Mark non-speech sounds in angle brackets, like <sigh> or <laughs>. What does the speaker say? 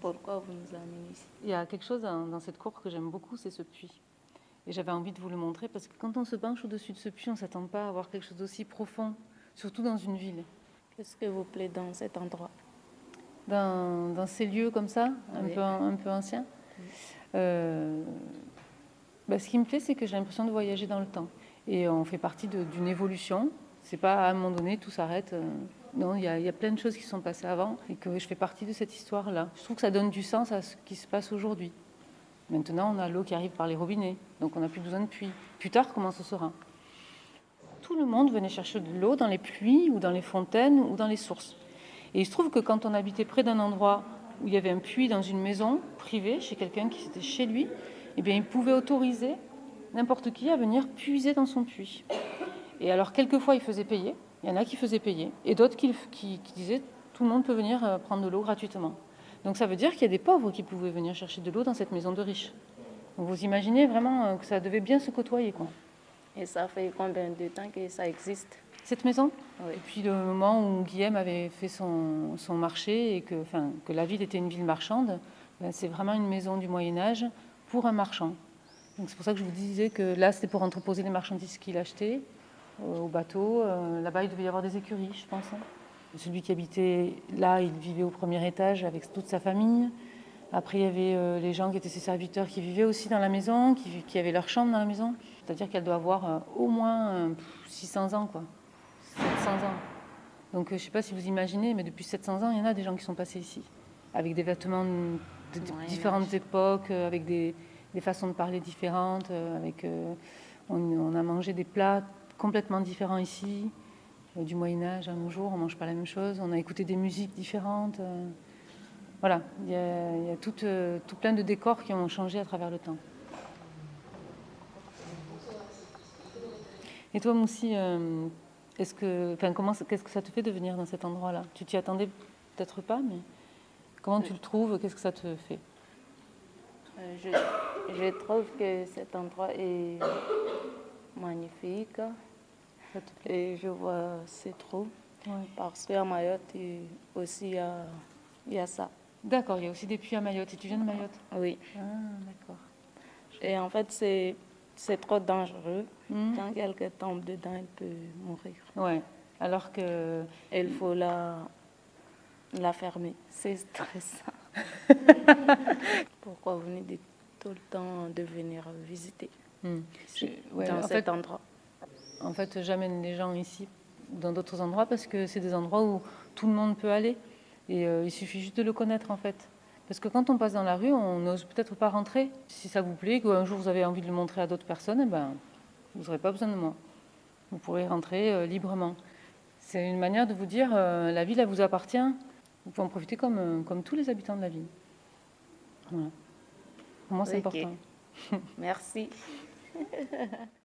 Pourquoi vous nous amenez ici? Il y a quelque chose dans cette cour que j'aime beaucoup, c'est ce puits. Et j'avais envie de vous le montrer parce que quand on se penche au-dessus de ce puits, on ne s'attend pas à avoir quelque chose d'aussi profond, surtout dans une ville. Qu'est-ce que vous plaît dans cet endroit? Dans, ces lieux comme ça, un, peu, anciens? Oui. Euh, bah, ce qui me plaît, c'est que j'ai l'impression de voyager dans le temps. Et on fait partie d'une évolution. C'est pas à un moment donné, tout s'arrête. euh, Non, il y, a- plein de choses qui sont passées avant et que je fais partie de cette histoire-là. Je trouve que ça donne du sens à ce qui se passe aujourd'hui. Maintenant, on a l'eau qui arrive par les robinets, donc on n'a plus besoin de puits. Plus tard, comment ce sera? Tout le monde venait chercher de l'eau dans les puits ou dans les fontaines ou dans les sources. Et il se trouve que quand on habitait près d'un endroit où il y avait un puits dans une maison privée, chez quelqu'un qui était chez lui, eh bien, il pouvait autoriser n'importe qui à venir puiser dans son puits. Et alors, quelquefois, il faisait payer. Il y en a qui faisaient payer. Et d'autres qui, qui- qui disaient tout le monde peut venir euh, prendre de l'eau gratuitement. Donc, ça veut dire qu'il y a des pauvres qui pouvaient venir chercher de l'eau dans cette maison de riches. Donc, vous imaginez vraiment euh, que ça devait bien se côtoyer, quoi. Et ça fait combien de temps que ça existe? Cette maison? Oui. Depuis le moment où Guillaume avait fait son, son marché et que, enfin, que la ville était une ville marchande, ben, c'est vraiment une maison du Moyen Âge pour un marchand. C'est pour ça que je vous disais que là, c'était pour entreposer les marchandises qu'il achetait euh, au bateau. Euh, Là-bas, il devait y avoir des écuries, je pense. hein. Celui qui habitait là, il vivait au premier étage avec toute sa famille. Après, il y avait euh, les gens qui étaient ses serviteurs qui vivaient aussi dans la maison, qui, qui avaient leur chambre dans la maison. C'est-à-dire qu'elle doit avoir euh, au moins euh, pff, 600 ans, quoi. 700 ans. Donc, euh, je ne sais pas si vous imaginez, mais depuis 700 ans, il y en a des gens qui sont passés ici, avec des vêtements de, différentes époques, euh, avec des, des façons de parler différentes, euh, avec, euh, on, a mangé des plats complètement différents ici, euh, du Moyen Âge à nos jours, on mange pas la même chose, on a écouté des musiques différentes. voilà, il y a, tout, plein de décors qui ont changé à travers le temps. Et toi, Moussi, que, comment, qu'est-ce que ça te fait de venir dans cet endroit-là? Tu t'y attendais peut-être pas, mais comment tu le trouves? Qu'est-ce que ça te fait? Je, je trouve que cet endroit est magnifique et je vois c'est trop Ouais. parce qu'à Mayotte aussi il y a, il y a ça. D'accord, il y a aussi des puits à Mayotte. Et tu viens de Mayotte? Oui. Ah, d'accord. Et en fait c'est c'est trop dangereux. Hmm. Quand quelqu'un tombe dedans, il peut mourir. Ouais. Alors que il faut la, la fermer. C'est stressant. <laughs> Pourquoi vous venez de, tout le temps de venir visiter Hmm. ici, Je- ouais, dans cet fait- endroit? En fait, j'amène les gens ici dans d'autres endroits parce que c'est des endroits où tout le monde peut aller. Et euh, il suffit juste de le connaître en fait. Parce que quand on passe dans la rue, on n'ose peut-être pas rentrer. Si ça vous plaît, qu'un jour vous avez envie de le montrer à d'autres personnes, eh ben, vous n'aurez pas besoin de moi. Vous pourrez rentrer euh, librement. C'est une manière de vous dire, euh, la ville, elle vous appartient. Vous pouvez en profiter comme, euh, comme tous les habitants de la ville. Voilà. Pour moi, c'est important. Merci. <laughs>